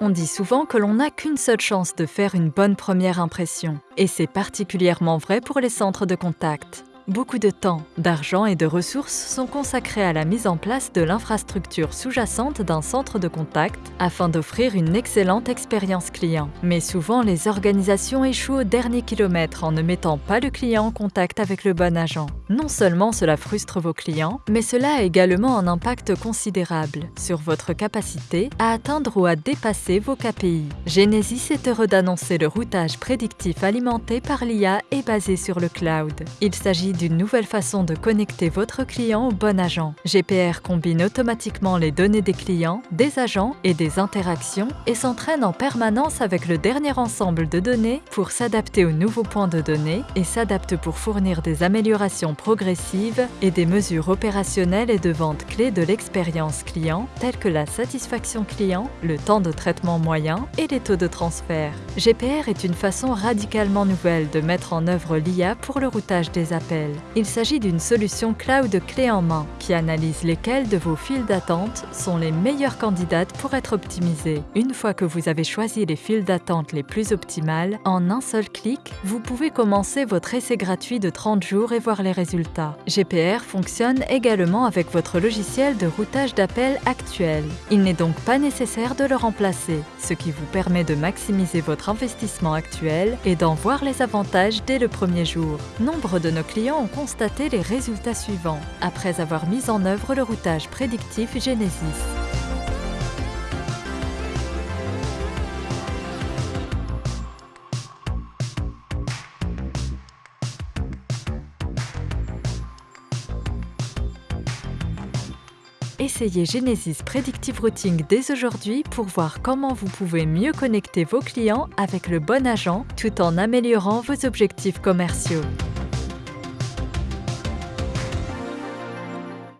On dit souvent que l'on n'a qu'une seule chance de faire une bonne première impression, et c'est particulièrement vrai pour les centres de contact. Beaucoup de temps, d'argent et de ressources sont consacrés à la mise en place de l'infrastructure sous-jacente d'un centre de contact afin d'offrir une excellente expérience client. Mais souvent, les organisations échouent au dernier kilomètre en ne mettant pas le client en contact avec le bon agent. Non seulement cela frustre vos clients, mais cela a également un impact considérable sur votre capacité à atteindre ou à dépasser vos KPI. Genesis est heureux d'annoncer le routage prédictif alimenté par l'IA et basé sur le cloud. D'une nouvelle façon de connecter votre client au bon agent. GPR combine automatiquement les données des clients, des agents et des interactions et s'entraîne en permanence avec le dernier ensemble de données pour s'adapter aux nouveaux points de données et s'adapte pour fournir des améliorations progressives et des mesures opérationnelles et de vente clés de l'expérience client telles que la satisfaction client, le temps de traitement moyen et les taux de transfert. GPR est une façon radicalement nouvelle de mettre en œuvre l'IA pour le routage des appels. Il s'agit d'une solution cloud clé en main qui analyse lesquelles de vos files d'attente sont les meilleures candidates pour être optimisées. Une fois que vous avez choisi les files d'attente les plus optimales, en un seul clic, vous pouvez commencer votre essai gratuit de 30 jours et voir les résultats. GPR fonctionne également avec votre logiciel de routage d'appels actuel. Il n'est donc pas nécessaire de le remplacer, ce qui vous permet de maximiser votre investissement actuel et d'en voir les avantages dès le premier jour. Nombre de nos clients ont constaté les résultats suivants après avoir mis en œuvre le routage prédictif Genesis. Essayez Genesis Predictive Routing dès aujourd'hui pour voir comment vous pouvez mieux connecter vos clients avec le bon agent tout en améliorant vos objectifs commerciaux.